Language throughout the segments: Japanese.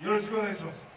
よろしくお願いします。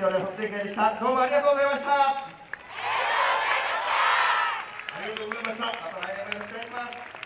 本店会でした。どうもありがとうございました。ありがとうございました。また来年もよろしくお願いします。